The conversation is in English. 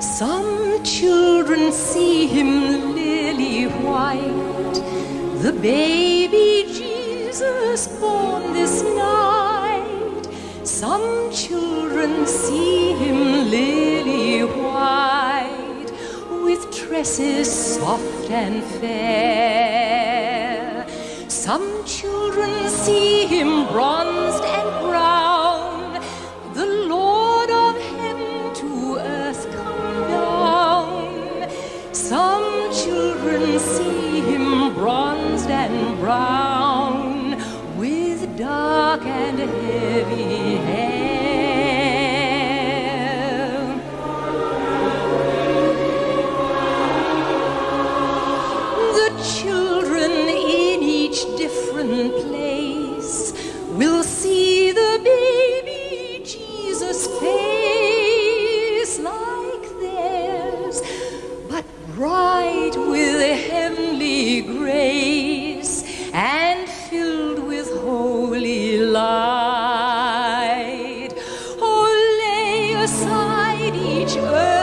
Some children see him lily white, the baby Jesus born this night. Some children see him lily white, with tresses soft and fair. Some children see him bronzed and brown Some children see him bronzed and brown, with dark and heavy beside each other.